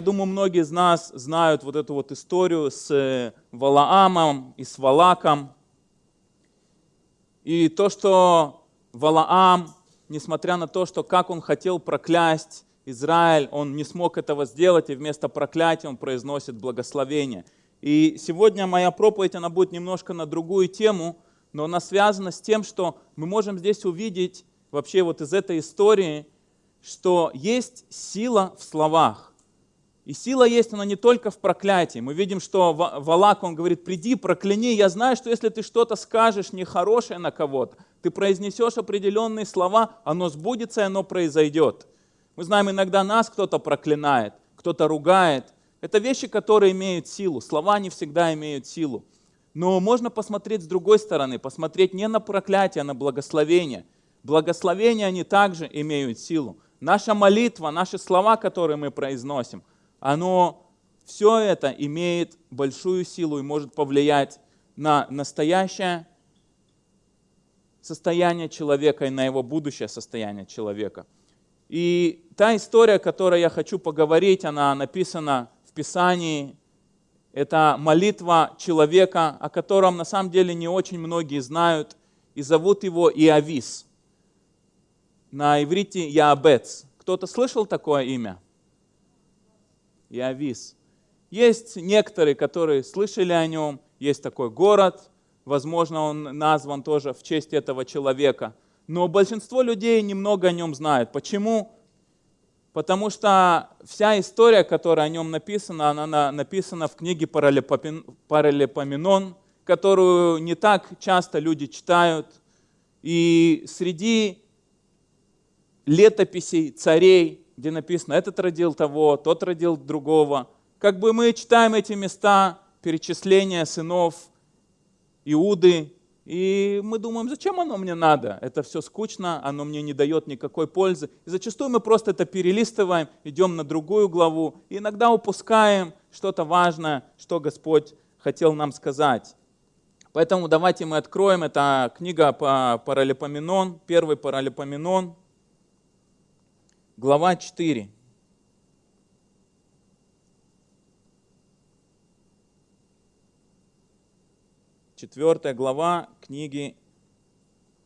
Я думаю, многие из нас знают вот эту вот историю с э, Валаамом и с Валаком. И то, что Валаам, несмотря на то, что как он хотел проклясть Израиль, он не смог этого сделать, и вместо проклятия он произносит благословение. И сегодня моя проповедь, она будет немножко на другую тему, но она связана с тем, что мы можем здесь увидеть вообще вот из этой истории, что есть сила в словах. И сила есть, она не только в проклятии. Мы видим, что Валак, он говорит, приди, прокляни. Я знаю, что если ты что-то скажешь нехорошее на кого-то, ты произнесешь определенные слова, оно сбудется и оно произойдет. Мы знаем, иногда нас кто-то проклинает, кто-то ругает. Это вещи, которые имеют силу. Слова не всегда имеют силу. Но можно посмотреть с другой стороны, посмотреть не на проклятие, а на благословение. Благословения, они также имеют силу. Наша молитва, наши слова, которые мы произносим, оно, все это имеет большую силу и может повлиять на настоящее состояние человека и на его будущее состояние человека. И та история, о которой я хочу поговорить, она написана в Писании. Это молитва человека, о котором на самом деле не очень многие знают, и зовут его Иавис на иврите Яабец. Кто-то слышал такое имя? Явис. Есть некоторые, которые слышали о нем, есть такой город, возможно, он назван тоже в честь этого человека. Но большинство людей немного о нем знают. Почему? Потому что вся история, которая о нем написана, она написана в книге Паралипоменон, которую не так часто люди читают. И среди летописей царей, где написано, этот родил того, тот родил другого. Как бы мы читаем эти места, перечисления сынов Иуды, и мы думаем, зачем оно мне надо? Это все скучно, оно мне не дает никакой пользы. И зачастую мы просто это перелистываем, идем на другую главу, и иногда упускаем что-то важное, что Господь хотел нам сказать. Поэтому давайте мы откроем, это книга по Паралипоменон, первый Паралипоменон, глава 4. Четвертая глава книги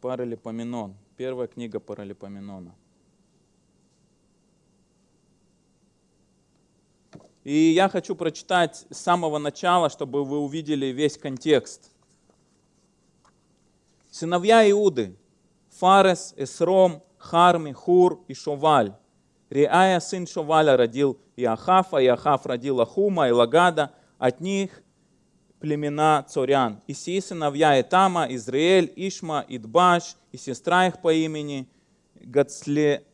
Паралипоменон. Первая книга Паралипоменона. И я хочу прочитать с самого начала, чтобы вы увидели весь контекст. Сыновья Иуды, Фарес, Эсром, Харми, Хур и Шоваль, Реая, сын Шоваля, родил Иахафа, Иахаф родил Ахума и Лагада, от них племена Цорян. И сии сыновья Этама, Израиль, Ишма, Идбаш, и сестра их по имени Гацле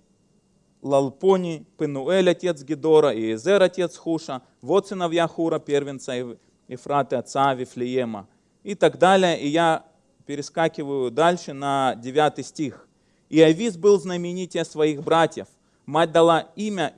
Лалпони, Пенуэль, отец Гедора, и Эзер, отец Хуша, вот сыновья Хура, первенца Ефраты, отца Вифлеема. И так далее. И я перескакиваю дальше на 9 стих. «И Авис был знаменитее своих братьев, Мать дала имя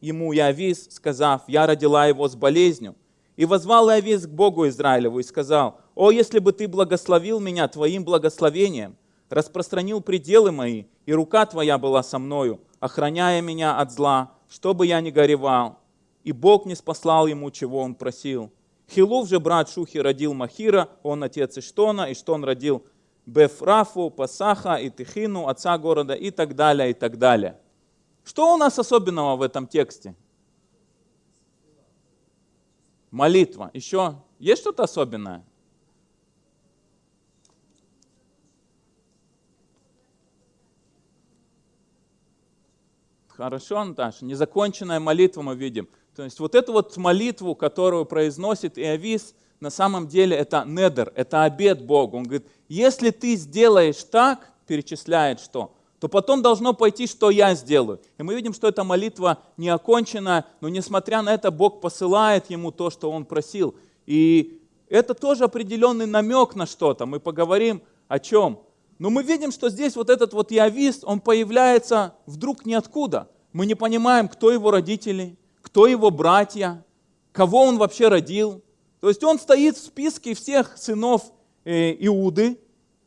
ему Иавис, сказав, я родила его с болезнью. И возвал Иавис к Богу Израилеву и сказал, «О, если бы ты благословил меня твоим благословением, распространил пределы мои, и рука твоя была со мною, охраняя меня от зла, чтобы я не горевал». И Бог не спаслал ему, чего он просил. Хилув же брат Шухи родил Махира, он отец Иштона, Иштон родил Бефрафу, Пасаха и Тихину, отца города и так далее, и так далее. Что у нас особенного в этом тексте? Молитва. Еще есть что-то особенное? Хорошо, Наташа. Незаконченная молитва мы видим. То есть вот эту вот молитву, которую произносит Иовис, на самом деле это недер, это обед Богу. Он говорит, если ты сделаешь так, перечисляет что? То потом должно пойти, что я сделаю. И мы видим, что эта молитва не окончена, но несмотря на это, Бог посылает ему то, что он просил. И это тоже определенный намек на что-то. Мы поговорим о чем. Но мы видим, что здесь вот этот вот явист, он появляется вдруг ниоткуда. Мы не понимаем, кто его родители, кто его братья, кого он вообще родил. То есть он стоит в списке всех сынов э, Иуды,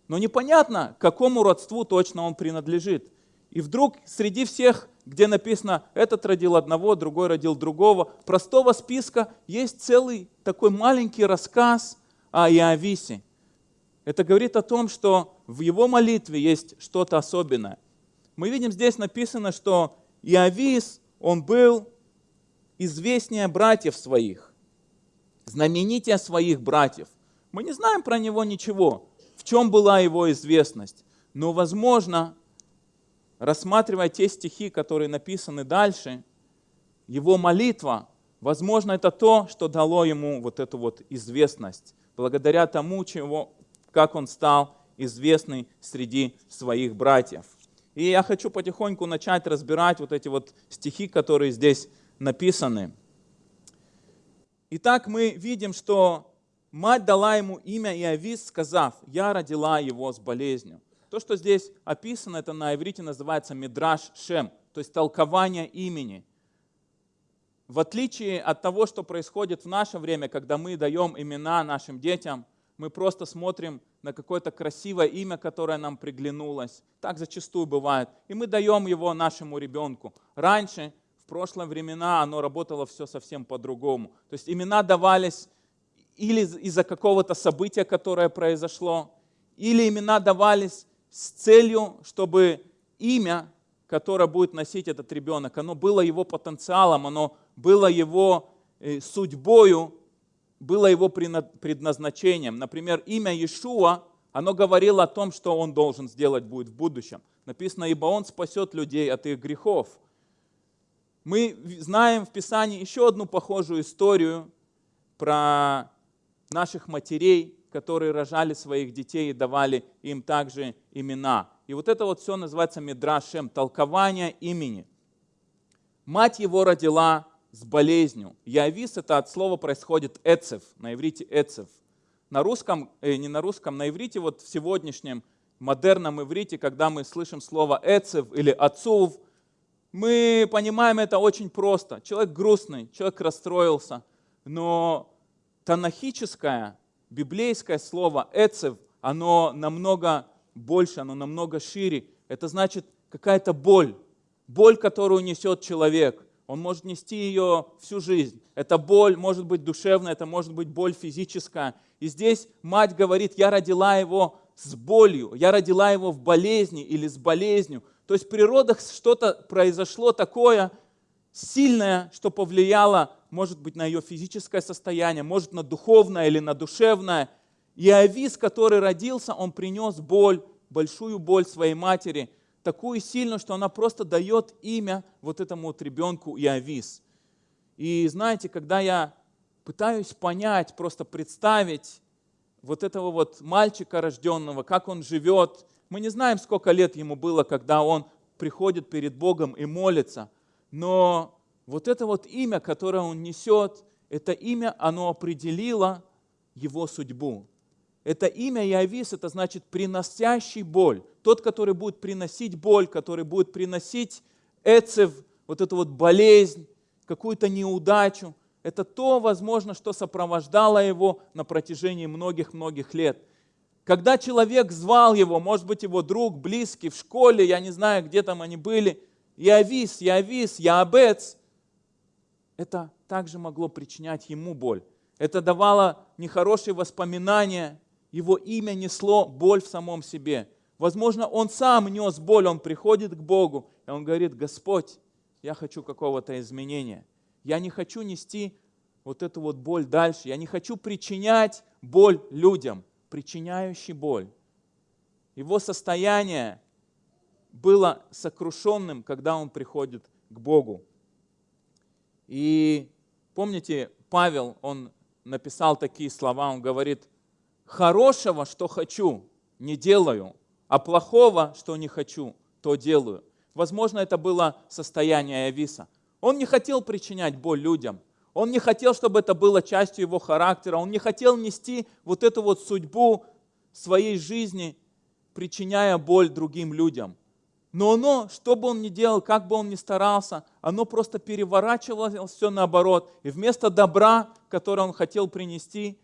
но непонятно, к какому родству точно он принадлежит. И вдруг среди всех где написано, этот родил одного, другой родил другого. Простого списка есть целый такой маленький рассказ о Иовисе. Это говорит о том, что в его молитве есть что-то особенное. Мы видим здесь написано, что Иовис, он был известнее братьев своих, знаменитее своих братьев. Мы не знаем про него ничего, в чем была его известность. Но, возможно, рассматривая те стихи, которые написаны дальше, его молитва, возможно, это то, что дало ему вот эту вот известность, благодаря тому, чего, как он стал известный среди своих братьев. И я хочу потихоньку начать разбирать вот эти вот стихи, которые здесь написаны. Итак, мы видим, что мать дала ему имя Иовис, сказав, «Я родила его с болезнью». То, что здесь описано, это на иврите называется Мидраш Шем, то есть толкование имени. В отличие от того, что происходит в наше время, когда мы даем имена нашим детям, мы просто смотрим на какое-то красивое имя, которое нам приглянулось. Так зачастую бывает. И мы даем его нашему ребенку. Раньше, в прошлые времена, оно работало все совсем по-другому. То есть имена давались или из-за какого-то события, которое произошло, или имена давались с целью, чтобы имя, которое будет носить этот ребенок, оно было его потенциалом, оно было его э, судьбою, было его предназначением. Например, имя Иешуа, оно говорило о том, что он должен сделать будет в будущем. Написано, ибо он спасет людей от их грехов. Мы знаем в Писании еще одну похожую историю про наших матерей, которые рожали своих детей и давали им также имена. И вот это вот все называется Мидрашем, толкование имени. Мать его родила с болезнью. Явис это от слова происходит эцев, на иврите эцев. На русском, э, не на русском, на иврите, вот в сегодняшнем модерном иврите, когда мы слышим слово эцев или отцов, мы понимаем это очень просто. Человек грустный, человек расстроился, но танахическое библейское слово «эцев», оно намного больше, оно намного шире. Это значит какая-то боль, боль, которую несет человек. Он может нести ее всю жизнь. Эта боль может быть душевная, это может быть боль физическая. И здесь мать говорит, я родила его с болью, я родила его в болезни или с болезнью. То есть в природах что-то произошло такое сильное, что повлияло может быть на ее физическое состояние, может на духовное или на душевное. И Авис, который родился, он принес боль, большую боль своей матери, такую сильную, что она просто дает имя вот этому вот ребенку Иовис. И знаете, когда я пытаюсь понять, просто представить вот этого вот мальчика рожденного, как он живет, мы не знаем, сколько лет ему было, когда он приходит перед Богом и молится, но вот это вот имя, которое он несет, это имя, оно определило его судьбу. Это имя Явис, это значит приносящий боль. Тот, который будет приносить боль, который будет приносить эцев, вот эту вот болезнь, какую-то неудачу. Это то, возможно, что сопровождало его на протяжении многих-многих лет. Когда человек звал его, может быть, его друг, близкий, в школе, я не знаю, где там они были, Явис, Явис, Яабец – это также могло причинять ему боль. Это давало нехорошие воспоминания, его имя несло боль в самом себе. Возможно, он сам нес боль, он приходит к Богу, и он говорит, Господь, я хочу какого-то изменения. Я не хочу нести вот эту вот боль дальше. Я не хочу причинять боль людям, причиняющий боль. Его состояние было сокрушенным, когда он приходит к Богу. И помните, Павел, он написал такие слова, он говорит, хорошего, что хочу, не делаю, а плохого, что не хочу, то делаю. Возможно, это было состояние Ависа. Он не хотел причинять боль людям. Он не хотел, чтобы это было частью его характера. Он не хотел нести вот эту вот судьбу своей жизни, причиняя боль другим людям. Но оно, что бы он ни делал, как бы он ни старался, оно просто переворачивалось все наоборот. И вместо добра, которое он хотел принести,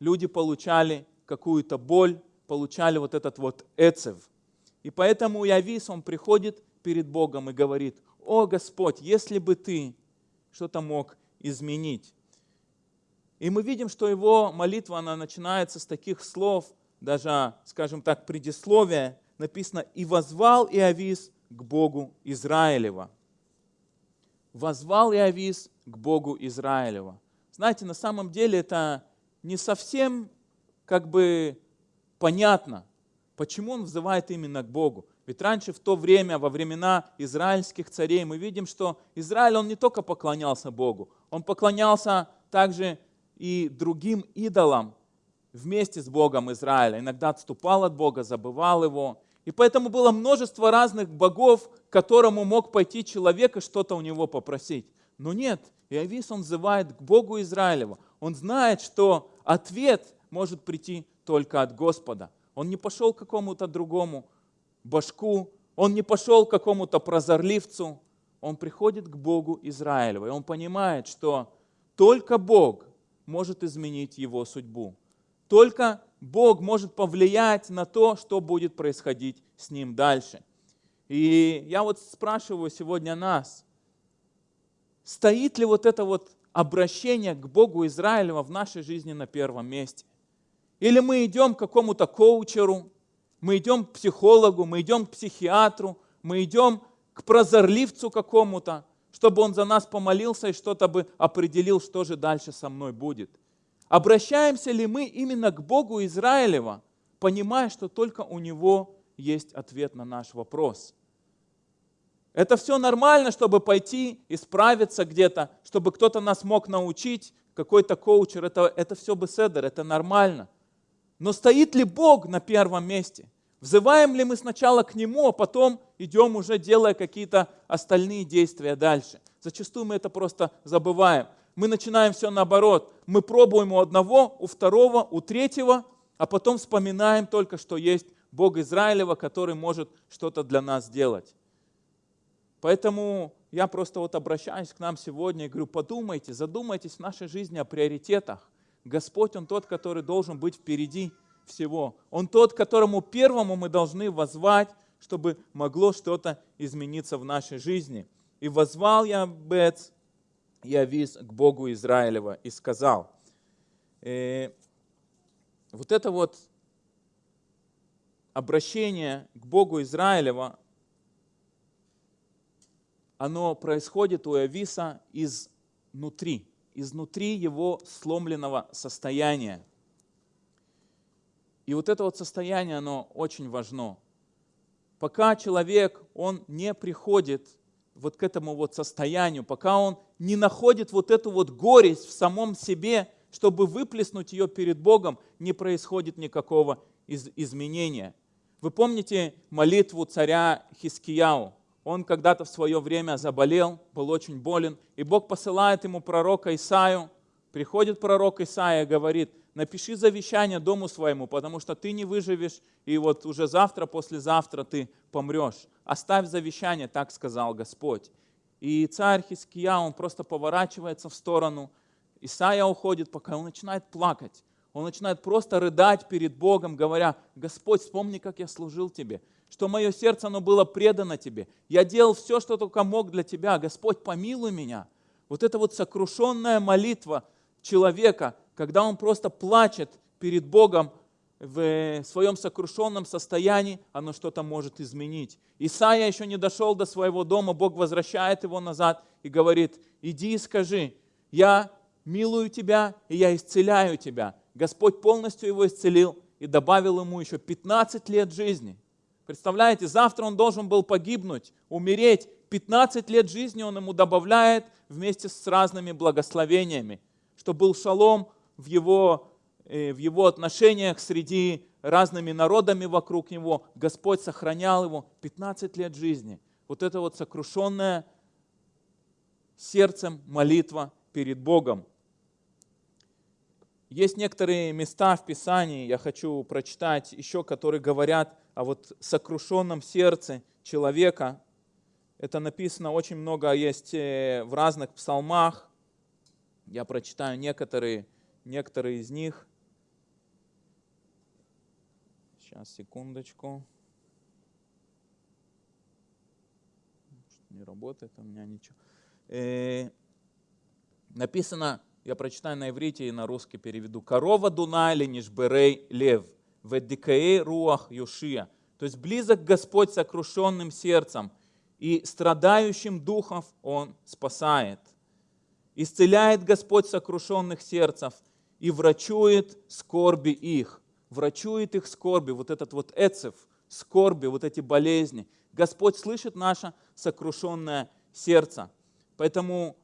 люди получали какую-то боль, получали вот этот вот эцев. И поэтому Явис, он приходит перед Богом и говорит, «О Господь, если бы Ты что-то мог изменить». И мы видим, что его молитва, она начинается с таких слов, даже, скажем так, предисловие, написано «И возвал Иовис к Богу Израилева». Возвал Иовис к Богу Израилева. Знаете, на самом деле это не совсем как бы понятно, почему он взывает именно к Богу. Ведь раньше, в то время, во времена израильских царей, мы видим, что Израиль, он не только поклонялся Богу, он поклонялся также и другим идолам вместе с Богом Израиля. Иногда отступал от Бога, забывал его. И поэтому было множество разных богов, к которому мог пойти человек и что-то у него попросить. Но нет, Иовис, он взывает к Богу Израилева. Он знает, что ответ может прийти только от Господа. Он не пошел к какому-то другому башку, он не пошел к какому-то прозорливцу, он приходит к Богу Израилева, и он понимает, что только Бог может изменить его судьбу. Только Бог может повлиять на то, что будет происходить с ним дальше. И я вот спрашиваю сегодня нас, стоит ли вот это вот обращение к Богу Израилева в нашей жизни на первом месте? Или мы идем к какому-то коучеру, мы идем к психологу, мы идем к психиатру, мы идем к прозорливцу какому-то, чтобы он за нас помолился и что-то бы определил, что же дальше со мной будет. Обращаемся ли мы именно к Богу Израилева, понимая, что только у Него есть ответ на наш вопрос? Это все нормально, чтобы пойти исправиться где-то, чтобы кто-то нас мог научить, какой-то коучер, это, это все беседер, это нормально. Но стоит ли Бог на первом месте? Взываем ли мы сначала к Нему, а потом идем уже делая какие-то остальные действия дальше? Зачастую мы это просто забываем. Мы начинаем все наоборот. Мы пробуем у одного, у второго, у третьего, а потом вспоминаем только, что есть Бог Израилева, который может что-то для нас сделать. Поэтому я просто вот обращаюсь к нам сегодня и говорю, подумайте, задумайтесь в нашей жизни о приоритетах. Господь, Он тот, который должен быть впереди всего. Он тот, которому первому мы должны возвать, чтобы могло что-то измениться в нашей жизни. И возвал я Бец, я виз к Богу Израилева и сказал, э, вот это вот обращение к Богу Израилева, оно происходит у Иовиса изнутри, изнутри его сломленного состояния. И вот это вот состояние, оно очень важно. Пока человек, он не приходит вот к этому вот состоянию, пока он не находит вот эту вот горесть в самом себе, чтобы выплеснуть ее перед Богом, не происходит никакого из изменения. Вы помните молитву царя Хискияу? Он когда-то в свое время заболел, был очень болен, и Бог посылает ему пророка Исаю. Приходит пророк Исаия говорит – напиши завещание дому своему, потому что ты не выживешь, и вот уже завтра, послезавтра ты помрешь. Оставь завещание, так сказал Господь. И царь Хиския, он просто поворачивается в сторону. Исаия уходит, пока он начинает плакать. Он начинает просто рыдать перед Богом, говоря, Господь, вспомни, как я служил Тебе, что мое сердце, оно было предано Тебе. Я делал все, что только мог для Тебя. Господь, помилуй меня. Вот эта вот сокрушенная молитва человека, когда он просто плачет перед Богом в своем сокрушенном состоянии, оно что-то может изменить. Исаия еще не дошел до своего дома, Бог возвращает его назад и говорит, иди и скажи, я милую тебя, и я исцеляю тебя. Господь полностью его исцелил и добавил ему еще 15 лет жизни. Представляете, завтра он должен был погибнуть, умереть. 15 лет жизни он ему добавляет вместе с разными благословениями, что был шалом в его, э, в его отношениях среди разными народами вокруг него. Господь сохранял его 15 лет жизни. Вот это вот сокрушенная сердцем молитва перед Богом. Есть некоторые места в Писании, я хочу прочитать еще, которые говорят о вот сокрушенном сердце человека. Это написано очень много, есть э, в разных псалмах. Я прочитаю некоторые некоторые из них. Сейчас, секундочку. не работает у меня ничего. Э, написано, я прочитаю на иврите и на русский переведу. Корова Дунайли нишберей лев, ведикаей руах юшия. То есть близок Господь сокрушенным сердцем, и страдающим духов Он спасает. Исцеляет Господь сокрушенных сердцев и врачует скорби их. Врачует их скорби, вот этот вот эцев, скорби, вот эти болезни. Господь слышит наше сокрушенное сердце. Поэтому,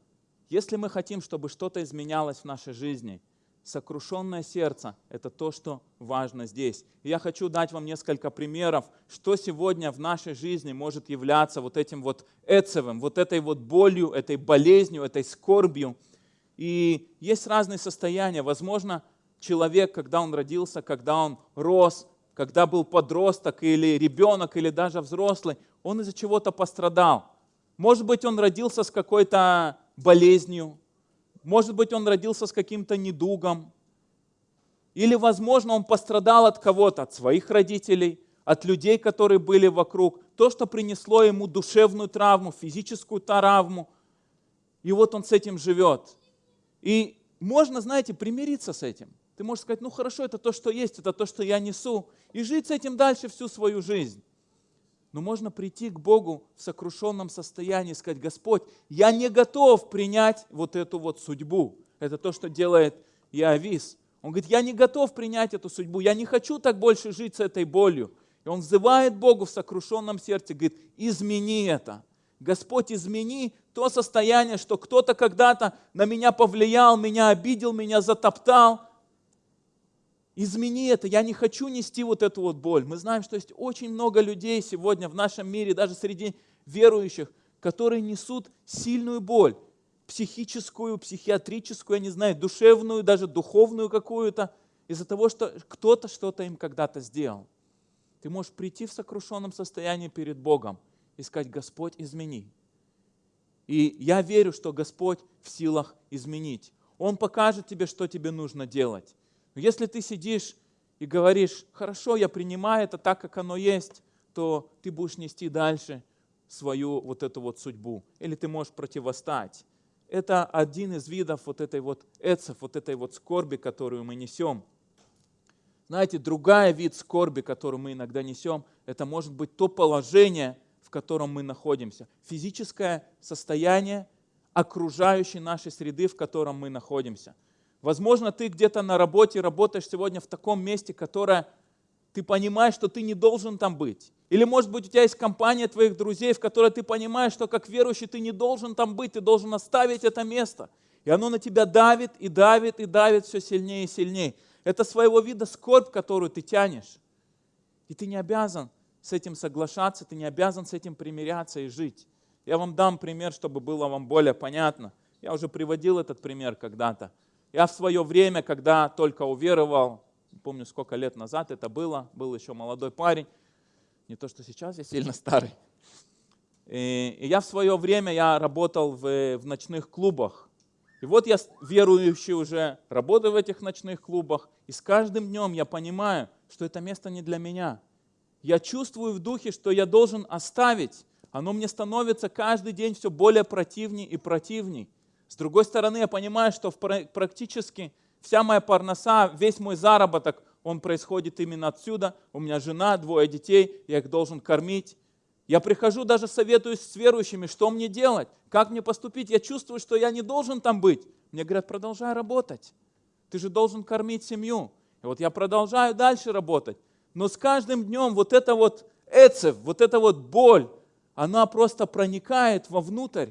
если мы хотим, чтобы что-то изменялось в нашей жизни, сокрушенное сердце – это то, что важно здесь. Я хочу дать вам несколько примеров, что сегодня в нашей жизни может являться вот этим вот эцевым, вот этой вот болью, этой болезнью, этой скорбью. И есть разные состояния. Возможно, человек, когда он родился, когда он рос, когда был подросток или ребенок, или даже взрослый, он из-за чего-то пострадал. Может быть, он родился с какой-то болезнью, может быть, он родился с каким-то недугом, или, возможно, он пострадал от кого-то, от своих родителей, от людей, которые были вокруг. То, что принесло ему душевную травму, физическую травму. И вот он с этим живет. И можно, знаете, примириться с этим. Ты можешь сказать, ну хорошо, это то, что есть, это то, что я несу. И жить с этим дальше всю свою жизнь. Но можно прийти к Богу в сокрушенном состоянии и сказать, Господь, я не готов принять вот эту вот судьбу. Это то, что делает Иовис. Он говорит, я не готов принять эту судьбу, я не хочу так больше жить с этой болью. И он взывает Богу в сокрушенном сердце, говорит, измени это. Господь, измени то состояние, что кто-то когда-то на меня повлиял, меня обидел, меня затоптал, измени это, я не хочу нести вот эту вот боль. Мы знаем, что есть очень много людей сегодня в нашем мире, даже среди верующих, которые несут сильную боль, психическую, психиатрическую, я не знаю, душевную, даже духовную какую-то, из-за того, что кто-то что-то им когда-то сделал. Ты можешь прийти в сокрушенном состоянии перед Богом и сказать, Господь, измени. И я верю, что Господь в силах изменить. Он покажет тебе, что тебе нужно делать. Если ты сидишь и говоришь, хорошо, я принимаю это так, как оно есть, то ты будешь нести дальше свою вот эту вот судьбу. Или ты можешь противостать. Это один из видов вот этой вот эцев, вот этой вот скорби, которую мы несем. Знаете, другая вид скорби, которую мы иногда несем, это может быть то положение, в котором мы находимся. Физическое состояние окружающей нашей среды, в котором мы находимся – Возможно, ты где-то на работе работаешь сегодня в таком месте, которое ты понимаешь, что ты не должен там быть. Или, может быть, у тебя есть компания твоих друзей, в которой ты понимаешь, что как верующий ты не должен там быть, ты должен оставить это место. И оно на тебя давит и давит и давит все сильнее и сильнее. Это своего вида скорбь, которую ты тянешь. И ты не обязан с этим соглашаться, ты не обязан с этим примиряться и жить. Я вам дам пример, чтобы было вам более понятно. Я уже приводил этот пример когда-то. Я в свое время, когда только уверовал, помню, сколько лет назад это было, был еще молодой парень, не то, что сейчас, я сильно старый. И, я в свое время я работал в, в ночных клубах. И вот я верующий уже, работаю в этих ночных клубах, и с каждым днем я понимаю, что это место не для меня. Я чувствую в духе, что я должен оставить. Оно мне становится каждый день все более противней и противней. С другой стороны, я понимаю, что практически вся моя парноса, весь мой заработок, он происходит именно отсюда. У меня жена, двое детей, я их должен кормить. Я прихожу, даже советуюсь с верующими, что мне делать, как мне поступить. Я чувствую, что я не должен там быть. Мне говорят, продолжай работать. Ты же должен кормить семью. И вот я продолжаю дальше работать. Но с каждым днем вот это вот эцев, вот эта вот боль, она просто проникает вовнутрь.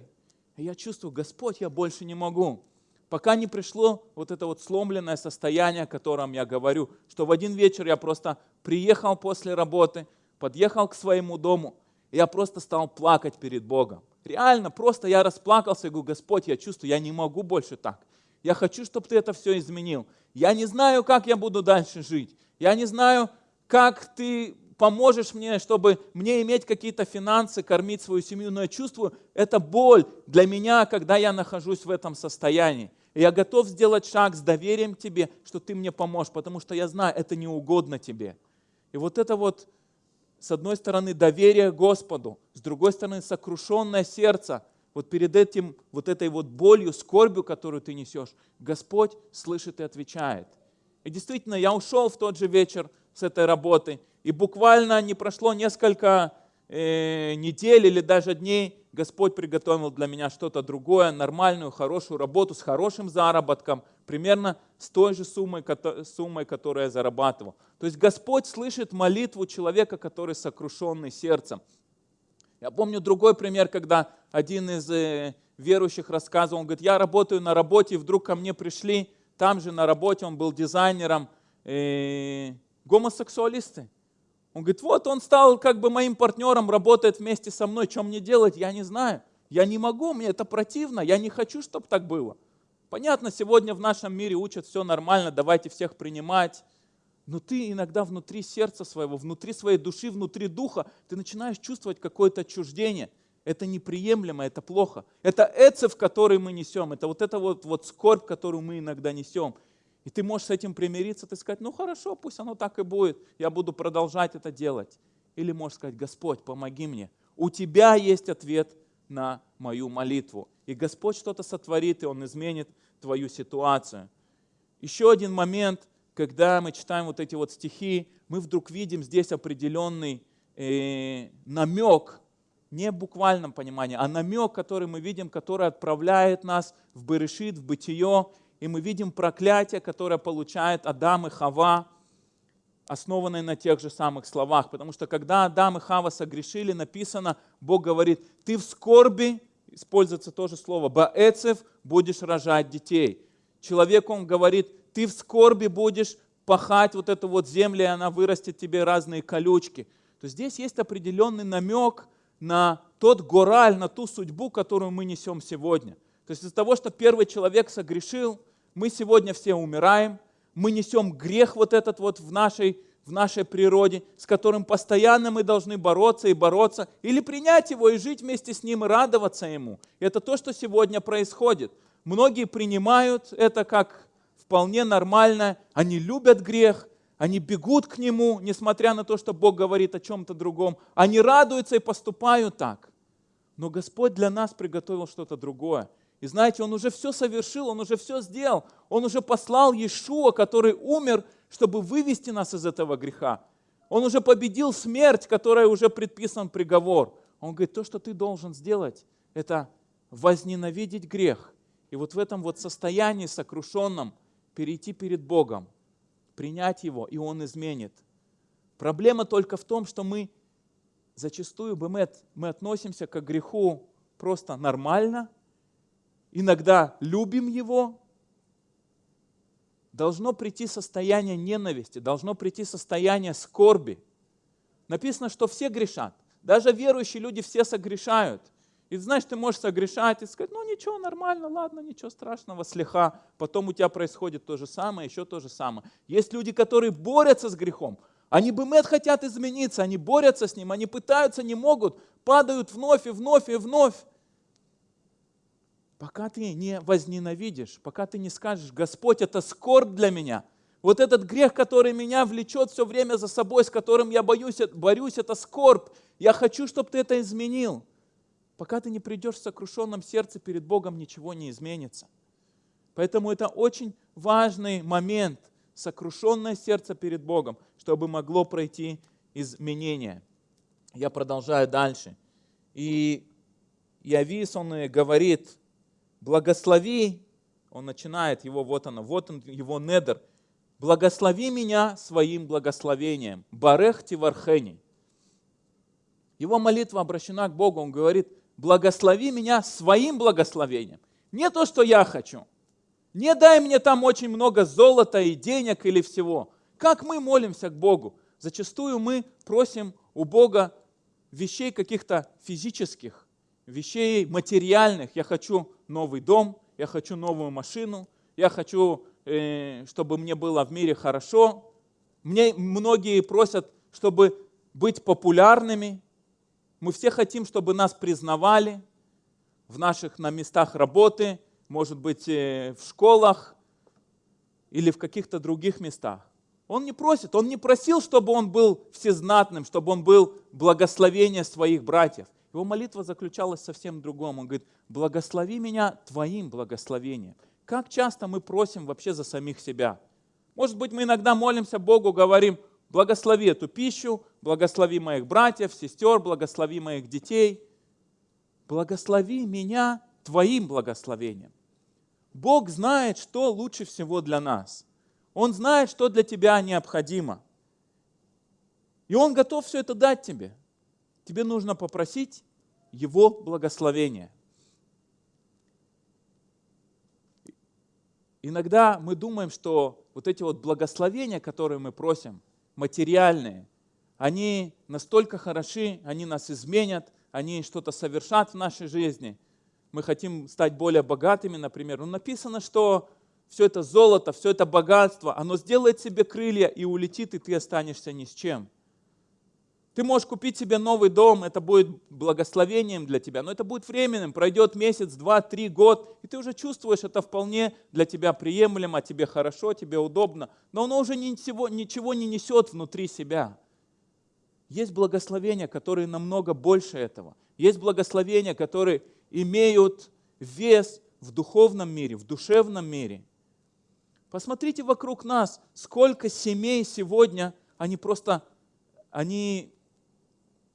И я чувствую, Господь, я больше не могу. Пока не пришло вот это вот сломленное состояние, о котором я говорю, что в один вечер я просто приехал после работы, подъехал к своему дому, и я просто стал плакать перед Богом. Реально, просто я расплакался и говорю, Господь, я чувствую, я не могу больше так. Я хочу, чтобы Ты это все изменил. Я не знаю, как я буду дальше жить. Я не знаю, как Ты поможешь мне, чтобы мне иметь какие-то финансы, кормить свою семью, но я чувствую, это боль для меня, когда я нахожусь в этом состоянии. И я готов сделать шаг с доверием к тебе, что ты мне поможешь, потому что я знаю, это не угодно тебе. И вот это вот с одной стороны, доверие Господу, с другой стороны, сокрушенное сердце. Вот перед этим, вот этой вот болью, скорбью, которую ты несешь, Господь слышит и отвечает. И действительно, я ушел в тот же вечер с этой работы, и буквально не прошло несколько э, недель или даже дней, Господь приготовил для меня что-то другое, нормальную, хорошую работу с хорошим заработком, примерно с той же суммой, суммой, которую я зарабатывал. То есть Господь слышит молитву человека, который сокрушенный сердцем. Я помню другой пример, когда один из э, верующих рассказывал, он говорит, я работаю на работе, и вдруг ко мне пришли, там же на работе он был дизайнером, э, гомосексуалисты. Он говорит, вот он стал как бы моим партнером, работает вместе со мной, что мне делать, я не знаю. Я не могу, мне это противно, я не хочу, чтобы так было. Понятно, сегодня в нашем мире учат все нормально, давайте всех принимать. Но ты иногда внутри сердца своего, внутри своей души, внутри духа, ты начинаешь чувствовать какое-то отчуждение. Это неприемлемо, это плохо. Это эцев, который мы несем, это вот эта вот, вот скорбь, которую мы иногда несем. И ты можешь с этим примириться, ты сказать, ну хорошо, пусть оно так и будет, я буду продолжать это делать. Или можешь сказать, Господь, помоги мне. У тебя есть ответ на мою молитву. И Господь что-то сотворит, и Он изменит твою ситуацию. Еще один момент, когда мы читаем вот эти вот стихи, мы вдруг видим здесь определенный э, намек, не в буквальном понимании, а намек, который мы видим, который отправляет нас в Берешит, в бытие, и мы видим проклятие, которое получает Адам и Хава, основанное на тех же самых словах. Потому что когда Адам и Хава согрешили, написано, Бог говорит, ты в скорби, используется тоже слово, баэцев, будешь рожать детей. Человеку он говорит, ты в скорби будешь пахать вот эту вот землю, и она вырастет тебе разные колючки. То здесь есть определенный намек на тот гораль, на ту судьбу, которую мы несем сегодня. То есть из-за того, что первый человек согрешил, мы сегодня все умираем, мы несем грех вот этот вот в нашей, в нашей природе, с которым постоянно мы должны бороться и бороться, или принять его и жить вместе с ним и радоваться ему. Это то, что сегодня происходит. Многие принимают это как вполне нормально, они любят грех, они бегут к нему, несмотря на то, что Бог говорит о чем-то другом. Они радуются и поступают так. Но Господь для нас приготовил что-то другое. И знаете, Он уже все совершил, Он уже все сделал. Он уже послал Иешуа, который умер, чтобы вывести нас из этого греха. Он уже победил смерть, которая уже предписан приговор. Он говорит, то, что ты должен сделать, это возненавидеть грех. И вот в этом вот состоянии сокрушенном перейти перед Богом, принять Его, и Он изменит. Проблема только в том, что мы зачастую мы, мы относимся к греху просто нормально – иногда любим его, должно прийти состояние ненависти, должно прийти состояние скорби. Написано, что все грешат. Даже верующие люди все согрешают. И знаешь, ты можешь согрешать и сказать, ну ничего, нормально, ладно, ничего страшного, слеха. Потом у тебя происходит то же самое, еще то же самое. Есть люди, которые борются с грехом. Они бы мед хотят измениться, они борются с ним, они пытаются, не могут, падают вновь и вновь и вновь. Пока ты не возненавидишь, пока ты не скажешь, Господь, это скорбь для меня. Вот этот грех, который меня влечет все время за собой, с которым я боюсь, борюсь, это скорбь. Я хочу, чтобы ты это изменил. Пока ты не придешь в сокрушенном сердце перед Богом, ничего не изменится. Поэтому это очень важный момент, сокрушенное сердце перед Богом, чтобы могло пройти изменение. Я продолжаю дальше. И Явис, он говорит, благослови, он начинает его, вот оно, вот он, его недер, благослови меня своим благословением, барех тивархени. Его молитва обращена к Богу, он говорит, благослови меня своим благословением. Не то, что я хочу. Не дай мне там очень много золота и денег или всего. Как мы молимся к Богу? Зачастую мы просим у Бога вещей каких-то физических, вещей материальных. Я хочу новый дом, я хочу новую машину, я хочу, э, чтобы мне было в мире хорошо. Мне многие просят, чтобы быть популярными. Мы все хотим, чтобы нас признавали в наших на местах работы, может быть, э, в школах или в каких-то других местах. Он не просит, он не просил, чтобы он был всезнатным, чтобы он был благословение своих братьев. Его молитва заключалась совсем в другом. Он говорит, благослови меня твоим благословением. Как часто мы просим вообще за самих себя? Может быть, мы иногда молимся Богу, говорим, благослови эту пищу, благослови моих братьев, сестер, благослови моих детей. Благослови меня твоим благословением. Бог знает, что лучше всего для нас. Он знает, что для тебя необходимо. И Он готов все это дать тебе тебе нужно попросить Его благословения. Иногда мы думаем, что вот эти вот благословения, которые мы просим, материальные, они настолько хороши, они нас изменят, они что-то совершат в нашей жизни. Мы хотим стать более богатыми, например. Но написано, что все это золото, все это богатство, оно сделает себе крылья и улетит, и ты останешься ни с чем. Ты можешь купить себе новый дом, это будет благословением для тебя, но это будет временным, пройдет месяц, два, три, год, и ты уже чувствуешь, это вполне для тебя приемлемо, тебе хорошо, тебе удобно, но оно уже ничего, ничего не несет внутри себя. Есть благословения, которые намного больше этого. Есть благословения, которые имеют вес в духовном мире, в душевном мире. Посмотрите вокруг нас, сколько семей сегодня, они просто, они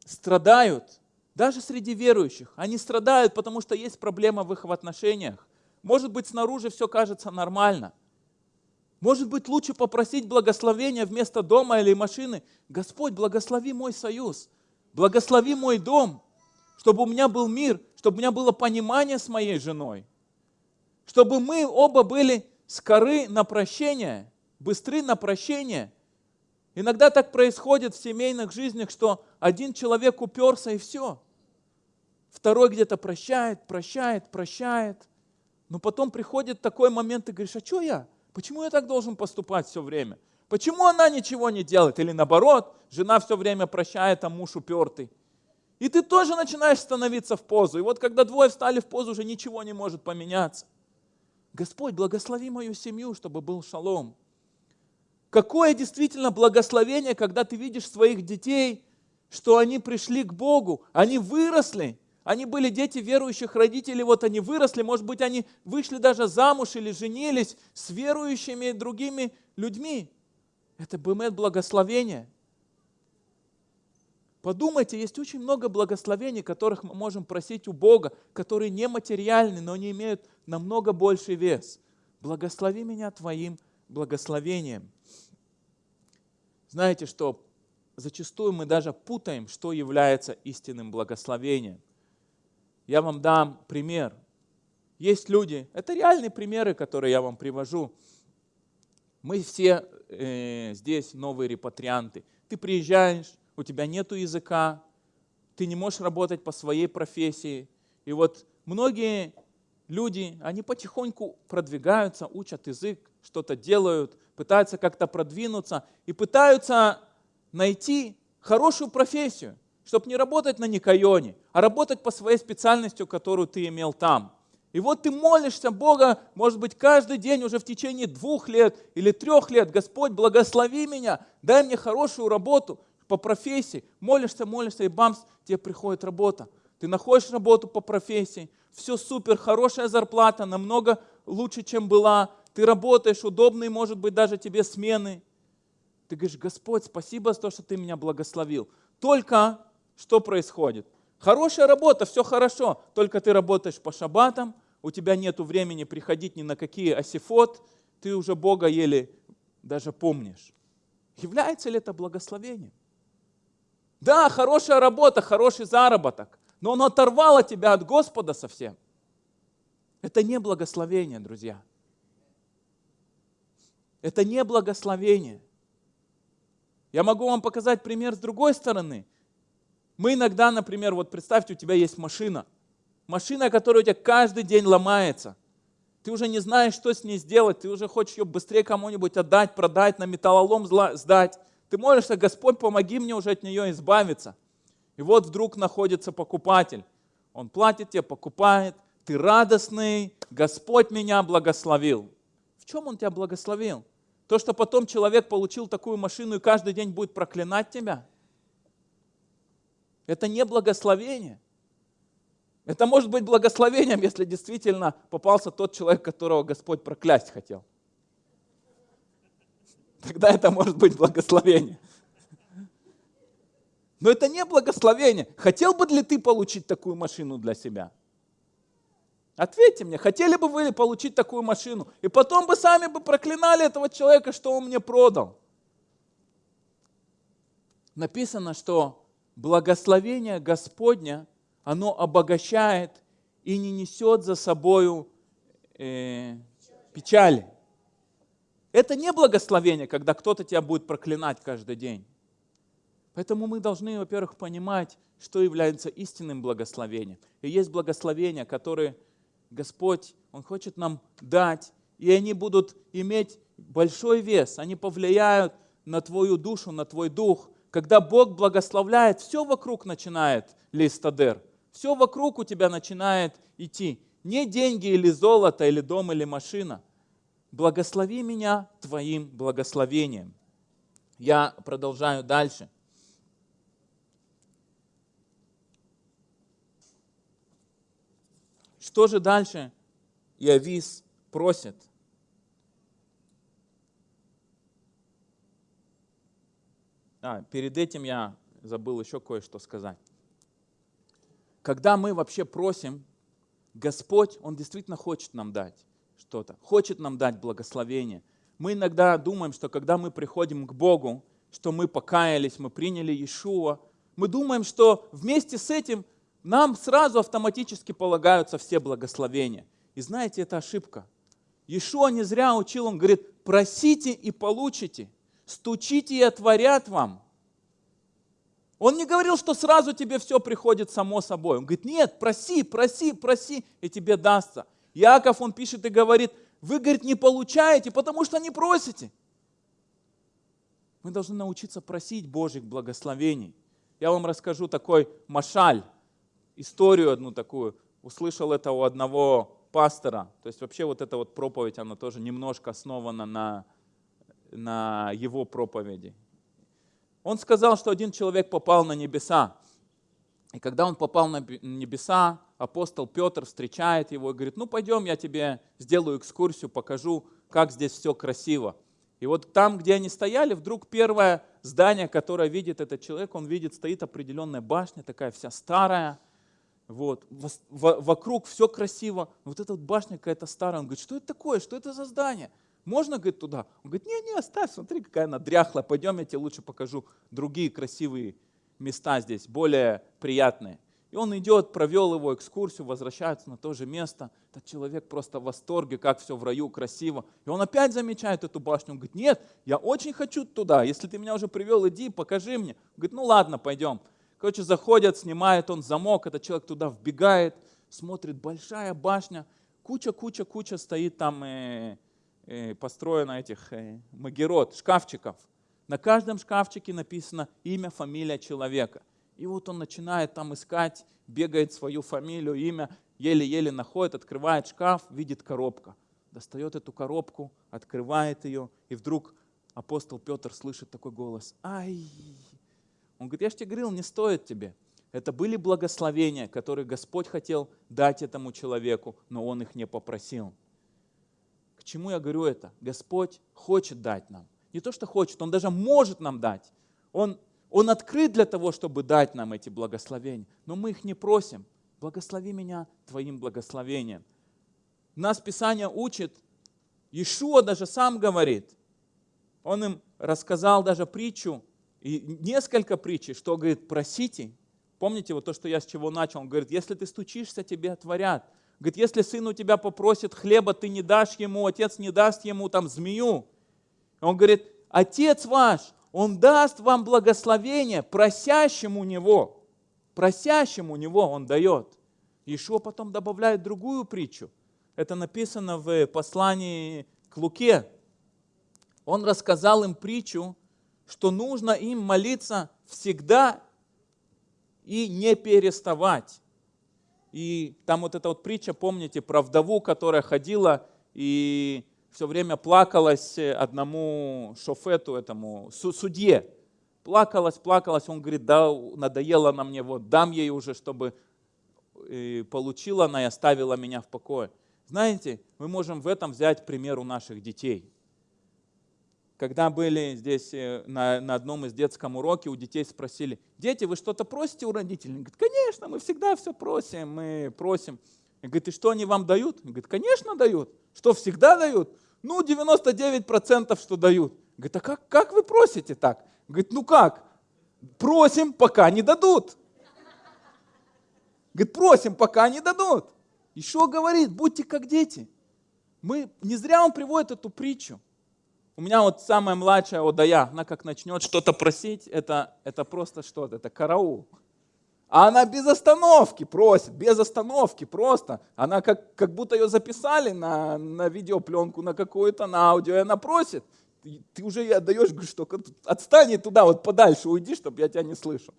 страдают, даже среди верующих. Они страдают, потому что есть проблема в их отношениях. Может быть, снаружи все кажется нормально. Может быть, лучше попросить благословения вместо дома или машины. Господь, благослови мой союз, благослови мой дом, чтобы у меня был мир, чтобы у меня было понимание с моей женой, чтобы мы оба были скоры на прощение, быстры на прощение – Иногда так происходит в семейных жизнях, что один человек уперся и все. Второй где-то прощает, прощает, прощает. Но потом приходит такой момент, и говоришь, а что я? Почему я так должен поступать все время? Почему она ничего не делает? Или наоборот, жена все время прощает, а муж упертый. И ты тоже начинаешь становиться в позу. И вот когда двое встали в позу, уже ничего не может поменяться. Господь, благослови мою семью, чтобы был шалом. Какое действительно благословение, когда ты видишь своих детей, что они пришли к Богу, они выросли, они были дети верующих родителей, вот они выросли, может быть, они вышли даже замуж или женились с верующими другими людьми. Это бывает благословение. Подумайте, есть очень много благословений, которых мы можем просить у Бога, которые не материальны, но они имеют намного больший вес. Благослови меня Твоим благословением. Знаете, что зачастую мы даже путаем, что является истинным благословением. Я вам дам пример. Есть люди, это реальные примеры, которые я вам привожу. Мы все э, здесь новые репатрианты. Ты приезжаешь, у тебя нет языка, ты не можешь работать по своей профессии. И вот многие люди, они потихоньку продвигаются, учат язык, что-то делают, пытаются как-то продвинуться и пытаются найти хорошую профессию, чтобы не работать на Никайоне, а работать по своей специальности, которую ты имел там. И вот ты молишься Бога, может быть, каждый день уже в течение двух лет или трех лет, Господь, благослови меня, дай мне хорошую работу по профессии. Молишься, молишься, и бамс, тебе приходит работа. Ты находишь работу по профессии, все супер, хорошая зарплата, намного лучше, чем была, ты работаешь, удобные, может быть, даже тебе смены. Ты говоришь, Господь, спасибо за то, что ты меня благословил. Только что происходит? Хорошая работа, все хорошо, только ты работаешь по шабатам, у тебя нет времени приходить ни на какие асифот, ты уже Бога еле даже помнишь. Является ли это благословением? Да, хорошая работа, хороший заработок, но он оторвало тебя от Господа совсем. Это не благословение, друзья. Это не благословение. Я могу вам показать пример с другой стороны. Мы иногда, например, вот представьте, у тебя есть машина. Машина, которая у тебя каждый день ломается. Ты уже не знаешь, что с ней сделать. Ты уже хочешь ее быстрее кому-нибудь отдать, продать, на металлолом сдать. Ты молишься, Господь, помоги мне уже от нее избавиться. И вот вдруг находится покупатель. Он платит тебе, покупает. Ты радостный, Господь меня благословил. В чем Он тебя благословил? То, что потом человек получил такую машину и каждый день будет проклинать тебя, это не благословение. Это может быть благословением, если действительно попался тот человек, которого Господь проклясть хотел. Тогда это может быть благословение. Но это не благословение. Хотел бы ли ты получить такую машину для себя? Ответьте мне, хотели бы вы получить такую машину? И потом бы сами бы проклинали этого человека, что он мне продал. Написано, что благословение Господня, оно обогащает и не несет за собою э, печали. Это не благословение, когда кто-то тебя будет проклинать каждый день. Поэтому мы должны, во-первых, понимать, что является истинным благословением. И есть благословения, которые Господь, Он хочет нам дать, и они будут иметь большой вес, они повлияют на твою душу, на твой дух. Когда Бог благословляет, все вокруг начинает листадер, все вокруг у тебя начинает идти. Не деньги или золото, или дом, или машина. Благослови меня твоим благословением. Я продолжаю дальше. Что же дальше Иовис просит? А, перед этим я забыл еще кое-что сказать. Когда мы вообще просим, Господь, Он действительно хочет нам дать что-то, хочет нам дать благословение. Мы иногда думаем, что когда мы приходим к Богу, что мы покаялись, мы приняли Иешуа, мы думаем, что вместе с этим нам сразу автоматически полагаются все благословения. И знаете, это ошибка. Иешуа не зря учил, он говорит, просите и получите, стучите и отворят вам. Он не говорил, что сразу тебе все приходит само собой. Он говорит, нет, проси, проси, проси, и тебе дастся. Яков, он пишет и говорит, вы, говорит, не получаете, потому что не просите. Мы должны научиться просить Божьих благословений. Я вам расскажу такой машаль историю одну такую, услышал это у одного пастора. То есть вообще вот эта вот проповедь, она тоже немножко основана на, на его проповеди. Он сказал, что один человек попал на небеса. И когда он попал на небеса, апостол Петр встречает его и говорит, ну пойдем, я тебе сделаю экскурсию, покажу, как здесь все красиво. И вот там, где они стояли, вдруг первое здание, которое видит этот человек, он видит, стоит определенная башня, такая вся старая, вот, вокруг все красиво, вот эта вот башня какая-то старая, он говорит, что это такое, что это за здание? Можно, говорит, туда? Он говорит, не, не, оставь, смотри, какая она дряхлая, пойдем, я тебе лучше покажу другие красивые места здесь, более приятные. И он идет, провел его экскурсию, возвращается на то же место. Этот человек просто в восторге, как все в раю красиво. И он опять замечает эту башню. Он говорит, нет, я очень хочу туда. Если ты меня уже привел, иди, покажи мне. Он говорит, ну ладно, пойдем. Короче, заходят, снимает он замок, этот человек туда вбегает, смотрит, большая башня, куча, куча, куча стоит там, э, э, построена этих э, магерот, шкафчиков. На каждом шкафчике написано имя, фамилия человека. И вот он начинает там искать, бегает свою фамилию, имя, еле-еле находит, открывает шкаф, видит коробка. Достает эту коробку, открывает ее, и вдруг апостол Петр слышит такой голос. Ай, он говорит, я же тебе говорил, не стоит тебе. Это были благословения, которые Господь хотел дать этому человеку, но он их не попросил. К чему я говорю это? Господь хочет дать нам. Не то, что хочет, Он даже может нам дать. Он, он открыт для того, чтобы дать нам эти благословения, но мы их не просим. Благослови меня Твоим благословением. Нас Писание учит, Ишуа даже сам говорит, он им рассказал даже притчу, и несколько притчей, что говорит, просите. Помните вот то, что я с чего начал? Он говорит, если ты стучишься, тебе отворят. Говорит, если сын у тебя попросит хлеба, ты не дашь ему, отец не даст ему там змею. Он говорит, отец ваш, он даст вам благословение просящему него. Просящему него он дает. Ишуа потом добавляет другую притчу. Это написано в послании к Луке. Он рассказал им притчу, что нужно им молиться всегда и не переставать. И там вот эта вот притча, помните, про вдову, которая ходила и все время плакалась одному шофету, этому судье. Плакалась, плакалась, он говорит, да, надоело на мне, вот дам ей уже, чтобы э, получила она и оставила меня в покое. Знаете, мы можем в этом взять пример у наших детей. Когда были здесь э, на, на одном из детском уроке, у детей спросили, дети, вы что-то просите у родителей? Они говорят, конечно, мы всегда все просим, мы просим. И говорит, и что они вам дают? Он говорит, конечно дают. Что, всегда дают? Ну, 99% что дают. Говорит, а как, как вы просите так? Говорит, ну как? Просим, пока не дадут. Говорит, просим, пока не дадут. Еще говорит, будьте как дети. Мы, не зря он приводит эту притчу. У меня вот самая младшая Одая, она как начнет что-то просить, это, это просто что-то, это караул. А она без остановки просит, без остановки просто. Она как, как будто ее записали на, на видеопленку, на какую-то, на аудио, и она просит. Ты, ты уже ей отдаешь, говоришь, что отстань туда, вот подальше уйди, чтобы я тебя не слышал.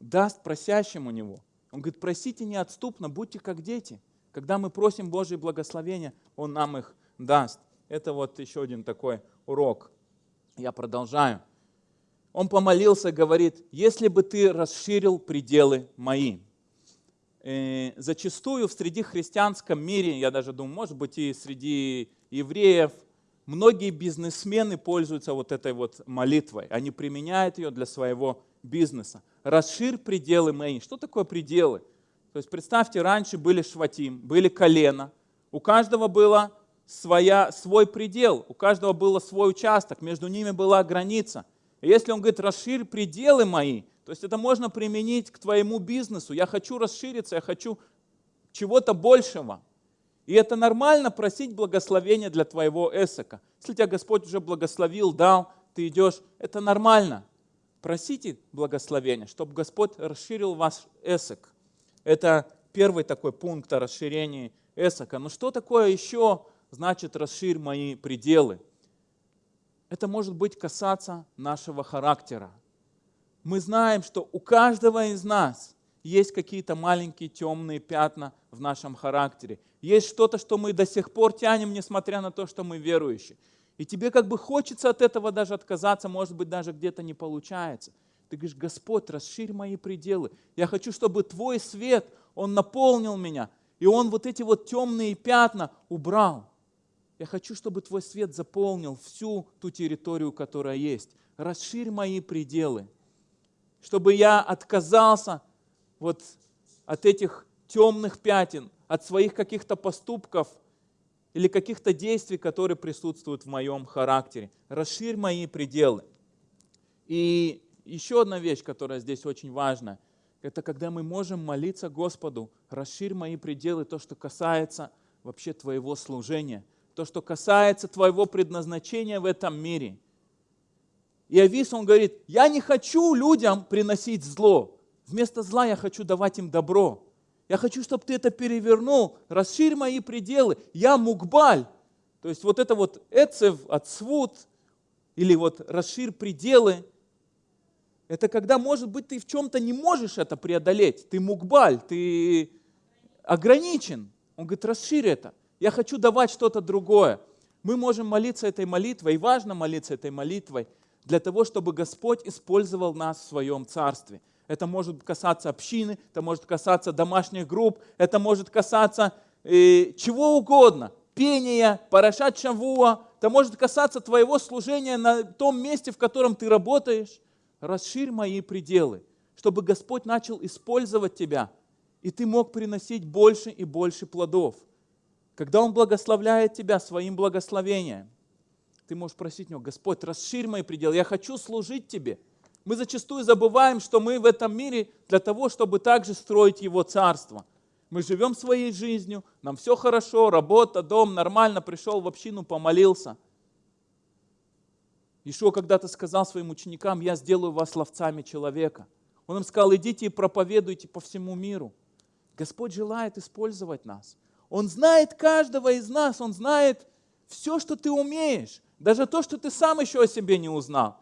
Даст просящим у него. Он говорит, просите неотступно, будьте как дети. Когда мы просим Божье благословения, Он нам их даст. Это вот еще один такой урок. Я продолжаю. Он помолился, говорит, если бы ты расширил пределы мои. И э, зачастую в среди христианском мире, я даже думаю, может быть и среди евреев, многие бизнесмены пользуются вот этой вот молитвой. Они применяют ее для своего бизнеса. Расширь пределы мои. Что такое пределы? То есть представьте, раньше были шватим, были колено. У каждого было своя, свой предел, у каждого было свой участок, между ними была граница. И если он говорит, расширь пределы мои, то есть это можно применить к твоему бизнесу. Я хочу расшириться, я хочу чего-то большего. И это нормально просить благословения для твоего эсока. Если тебя Господь уже благословил, дал, ты идешь, это нормально. Просите благословения, чтобы Господь расширил ваш эсок. Это первый такой пункт о расширении эсока. Но что такое еще значит расширь мои пределы? Это может быть касаться нашего характера. Мы знаем, что у каждого из нас есть какие-то маленькие темные пятна в нашем характере. Есть что-то, что мы до сих пор тянем, несмотря на то, что мы верующие. И тебе как бы хочется от этого даже отказаться, может быть, даже где-то не получается. Ты говоришь, Господь, расширь мои пределы. Я хочу, чтобы Твой свет, Он наполнил меня, и Он вот эти вот темные пятна убрал. Я хочу, чтобы Твой свет заполнил всю ту территорию, которая есть. Расширь мои пределы, чтобы я отказался вот от этих темных пятен, от своих каких-то поступков или каких-то действий, которые присутствуют в моем характере. Расширь мои пределы. И еще одна вещь, которая здесь очень важна, это когда мы можем молиться Господу, расширь мои пределы, то, что касается вообще Твоего служения, то, что касается Твоего предназначения в этом мире. И Авис, он говорит, я не хочу людям приносить зло, вместо зла я хочу давать им добро. Я хочу, чтобы ты это перевернул, расширь мои пределы. Я мукбаль. То есть вот это вот эцев, отсвут, или вот расширь пределы, это когда, может быть, ты в чем-то не можешь это преодолеть. Ты мукбаль, ты ограничен. Он говорит, расширь это. Я хочу давать что-то другое. Мы можем молиться этой молитвой, и важно молиться этой молитвой, для того, чтобы Господь использовал нас в своем царстве. Это может касаться общины, это может касаться домашних групп, это может касаться э, чего угодно. Пения, парашат шавуа, это может касаться твоего служения на том месте, в котором ты работаешь. Расширь мои пределы, чтобы Господь начал использовать тебя, и ты мог приносить больше и больше плодов. Когда Он благословляет тебя своим благословением, ты можешь просить Него, Господь, расширь мои пределы, я хочу служить Тебе – мы зачастую забываем, что мы в этом мире для того, чтобы также строить Его Царство. Мы живем своей жизнью, нам все хорошо, работа, дом, нормально, пришел в общину, помолился. Ишуа когда-то сказал своим ученикам, я сделаю вас ловцами человека. Он им сказал, идите и проповедуйте по всему миру. Господь желает использовать нас. Он знает каждого из нас, Он знает все, что ты умеешь, даже то, что ты сам еще о себе не узнал.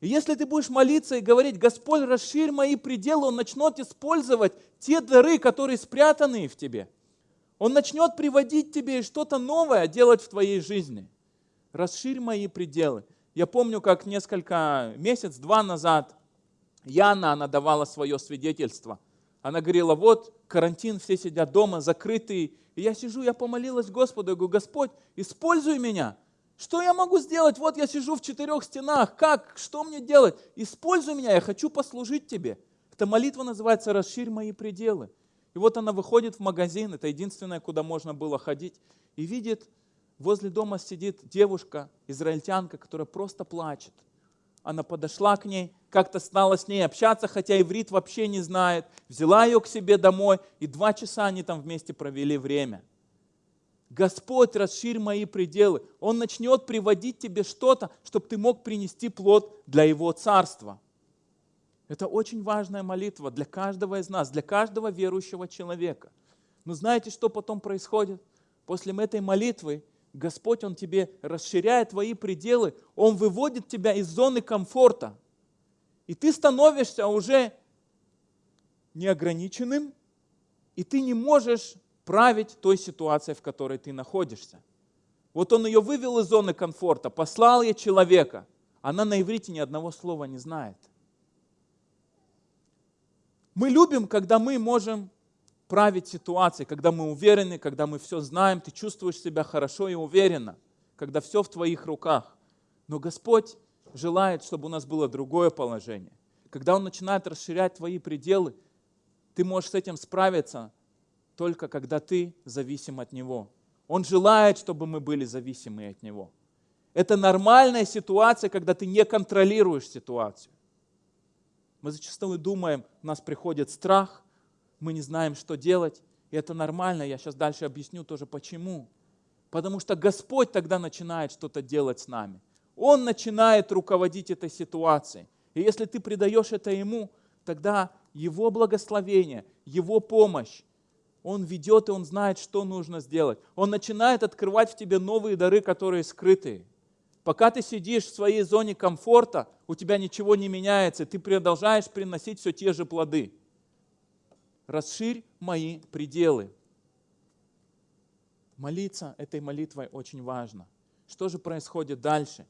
И если ты будешь молиться и говорить, Господь, расширь мои пределы, Он начнет использовать те дары, которые спрятаны в тебе. Он начнет приводить тебе что-то новое делать в твоей жизни. Расширь мои пределы. Я помню, как несколько месяц, два назад Яна, она давала свое свидетельство. Она говорила, вот карантин, все сидят дома, закрытые. И я сижу, я помолилась Господу, я говорю, Господь, используй меня. Что я могу сделать? Вот я сижу в четырех стенах. Как? Что мне делать? Используй меня, я хочу послужить тебе. Эта молитва называется «Расширь мои пределы». И вот она выходит в магазин, это единственное, куда можно было ходить, и видит, возле дома сидит девушка, израильтянка, которая просто плачет. Она подошла к ней, как-то стала с ней общаться, хотя иврит вообще не знает, взяла ее к себе домой, и два часа они там вместе провели время. Господь, расширь мои пределы. Он начнет приводить тебе что-то, чтобы ты мог принести плод для Его Царства. Это очень важная молитва для каждого из нас, для каждого верующего человека. Но знаете, что потом происходит? После этой молитвы Господь, Он тебе расширяет твои пределы, Он выводит тебя из зоны комфорта. И ты становишься уже неограниченным, и ты не можешь править той ситуацией, в которой ты находишься. Вот он ее вывел из зоны комфорта, послал ей человека. Она на иврите ни одного слова не знает. Мы любим, когда мы можем править ситуацией, когда мы уверены, когда мы все знаем, ты чувствуешь себя хорошо и уверенно, когда все в твоих руках. Но Господь желает, чтобы у нас было другое положение. Когда Он начинает расширять твои пределы, ты можешь с этим справиться только когда ты зависим от Него. Он желает, чтобы мы были зависимы от Него. Это нормальная ситуация, когда ты не контролируешь ситуацию. Мы зачастую думаем, у нас приходит страх, мы не знаем, что делать. И это нормально, я сейчас дальше объясню тоже почему. Потому что Господь тогда начинает что-то делать с нами. Он начинает руководить этой ситуацией. И если ты предаешь это Ему, тогда Его благословение, Его помощь, Он ведет и Он знает, что нужно сделать. Он начинает открывать в тебе новые дары, которые скрытые. Пока ты сидишь в своей зоне комфорта, у тебя ничего не меняется, ты продолжаешь приносить все те же плоды. Расширь мои пределы. Молиться этой молитвой очень важно. Что же происходит дальше?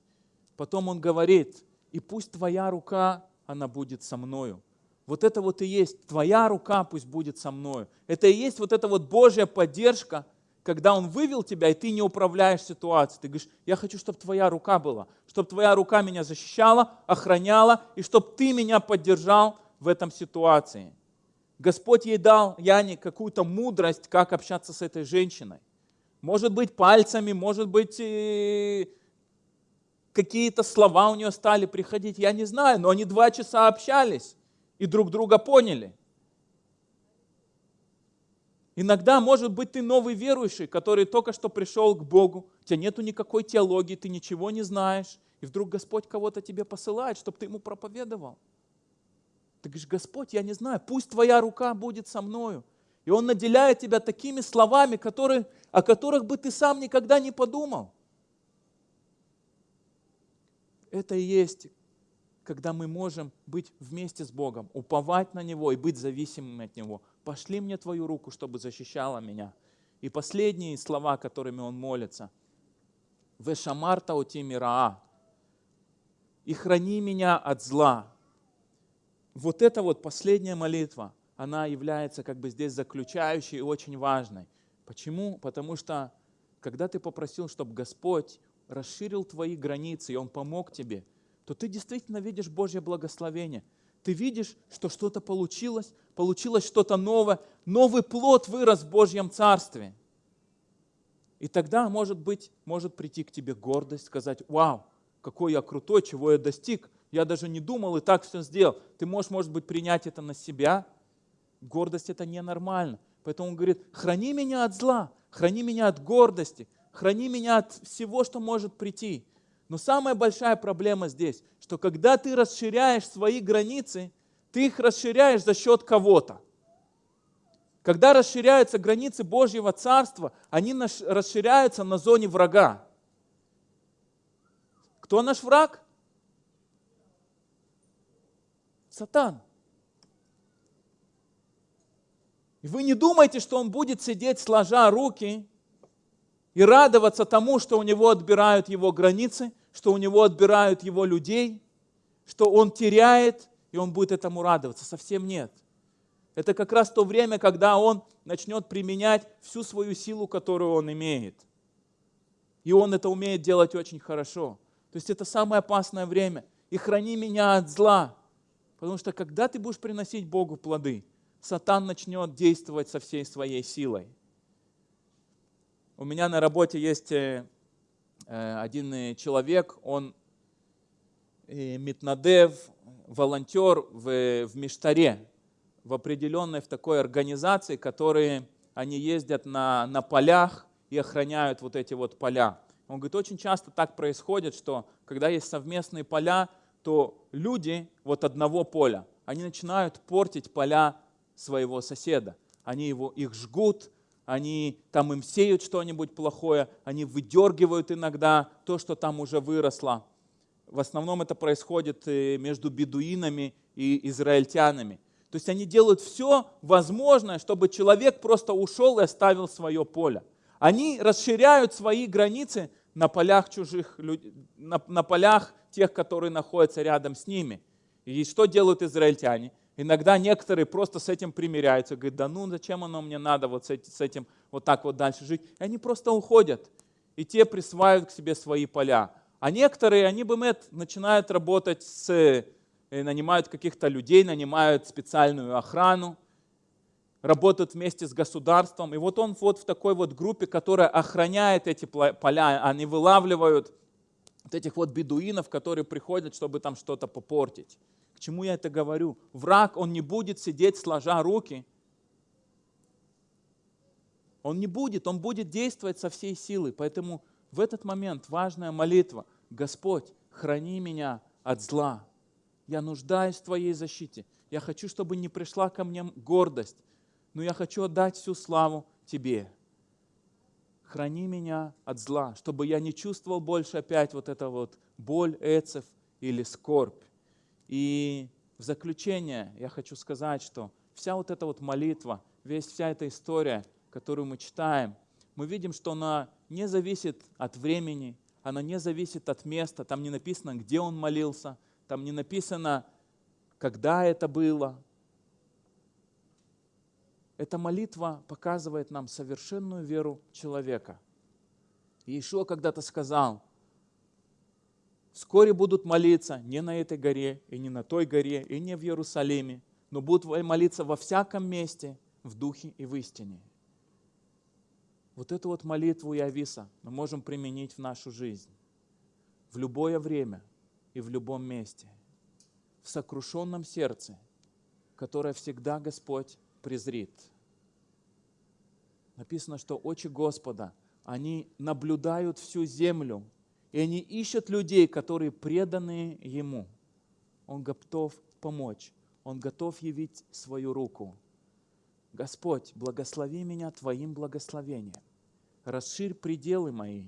Потом он говорит, и пусть твоя рука, она будет со мною. Вот это вот и есть, твоя рука пусть будет со мною. Это и есть вот эта вот Божья поддержка, когда Он вывел тебя, и ты не управляешь ситуацией. Ты говоришь, я хочу, чтобы твоя рука была, чтобы твоя рука меня защищала, охраняла, и чтобы ты меня поддержал в этом ситуации. Господь ей дал, Яне, какую-то мудрость, как общаться с этой женщиной. Может быть, пальцами, может быть, какие-то слова у нее стали приходить, я не знаю, но они два часа общались и друг друга поняли. Иногда, может быть, ты новый верующий, который только что пришел к Богу, у тебя нету никакой теологии, ты ничего не знаешь, и вдруг Господь кого-то тебе посылает, чтобы ты ему проповедовал. Ты говоришь, Господь, я не знаю, пусть твоя рука будет со мною. И Он наделяет тебя такими словами, которые, о которых бы ты сам никогда не подумал. Это и есть когда мы можем быть вместе с Богом, уповать на Него и быть зависимыми от Него. Пошли мне Твою руку, чтобы защищала меня. И последние слова, которыми он молится. Вешамарта оти мираа. И храни меня от зла. Вот эта вот последняя молитва, она является как бы здесь заключающей и очень важной. Почему? Потому что когда ты попросил, чтобы Господь расширил твои границы, и Он помог тебе – то ты действительно видишь Божье благословение. Ты видишь, что что-то получилось, получилось что-то новое, новый плод вырос в Божьем Царстве. И тогда, может быть, может прийти к тебе гордость, сказать, вау, какой я крутой, чего я достиг. Я даже не думал и так все сделал. Ты можешь, может быть, принять это на себя. Гордость это ненормально. Поэтому он говорит, храни меня от зла, храни меня от гордости, храни меня от всего, что может прийти. Но самая большая проблема здесь, что когда ты расширяешь свои границы, ты их расширяешь за счет кого-то. Когда расширяются границы Божьего Царства, они расширяются на зоне врага. Кто наш враг? Сатан. И вы не думайте, что он будет сидеть сложа руки и радоваться тому, что у него отбирают его границы, что у него отбирают его людей, что он теряет, и он будет этому радоваться. Совсем нет. Это как раз то время, когда он начнет применять всю свою силу, которую он имеет. И он это умеет делать очень хорошо. То есть это самое опасное время. И храни меня от зла. Потому что когда ты будешь приносить Богу плоды, Сатан начнет действовать со всей своей силой. У меня на работе есть э, э, один человек, он э, Митнадев, волонтер в, в Миштаре, в определенной в такой организации, которые они ездят на, на полях и охраняют вот эти вот поля. Он говорит, очень часто так происходит, что когда есть совместные поля, то люди вот одного поля, они начинают портить поля своего соседа. Они его, их жгут, они там им сеют что-нибудь плохое, они выдергивают иногда то, что там уже выросло. В основном это происходит э, между бедуинами и израильтянами. То есть они делают все возможное, чтобы человек просто ушел и оставил свое поле. Они расширяют свои границы на полях чужих на, на полях тех, которые находятся рядом с ними. И что делают израильтяне? Иногда некоторые просто с этим примиряются, говорят, да ну зачем оно мне надо вот с этим вот так вот дальше жить. И они просто уходят, и те присваивают к себе свои поля. А некоторые, они бы начинают работать с, э, нанимают каких-то людей, нанимают специальную охрану, работают вместе с государством. И вот он вот в такой вот группе, которая охраняет эти поля, они вылавливают вот этих вот бедуинов, которые приходят, чтобы там что-то попортить. К чему я это говорю? Враг, он не будет сидеть сложа руки. Он не будет, он будет действовать со всей силой. Поэтому в этот момент важная молитва. Господь, храни меня от зла. Я нуждаюсь в Твоей защите. Я хочу, чтобы не пришла ко мне гордость, но я хочу отдать всю славу Тебе. Храни меня от зла, чтобы я не чувствовал больше опять вот это вот боль, эцев или скорбь. И в заключение я хочу сказать, что вся вот эта вот молитва, весь вся эта история, которую мы читаем, мы видим, что она не зависит от времени, она не зависит от места, там не написано, где он молился, там не написано, когда это было. Эта молитва показывает нам совершенную веру человека. Иешуа когда-то сказал, вскоре будут молиться не на этой горе, и не на той горе, и не в Иерусалиме, но будут молиться во всяком месте, в духе и в истине. Вот эту вот молитву Явиса мы можем применить в нашу жизнь, в любое время и в любом месте, в сокрушенном сердце, которое всегда Господь презрит. Написано, что очи Господа, они наблюдают всю землю, и они ищут людей, которые преданы Ему. Он готов помочь, Он готов явить свою руку. Господь, благослови меня Твоим благословением. Расширь пределы мои.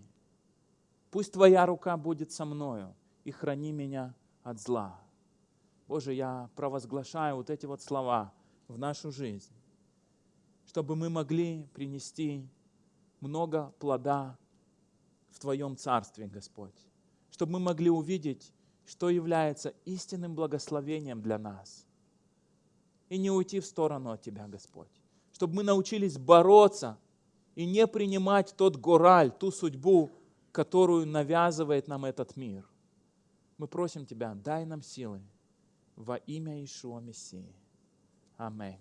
Пусть Твоя рука будет со мною и храни меня от зла. Боже, я провозглашаю вот эти вот слова в нашу жизнь, чтобы мы могли принести много плода в Твоем Царстве, Господь. Чтобы мы могли увидеть, что является истинным благословением для нас. И не уйти в сторону от Тебя, Господь. Чтобы мы научились бороться и не принимать тот гораль, ту судьбу, которую навязывает нам этот мир. Мы просим Тебя, дай нам силы во имя Ишуа Мессии. Amém.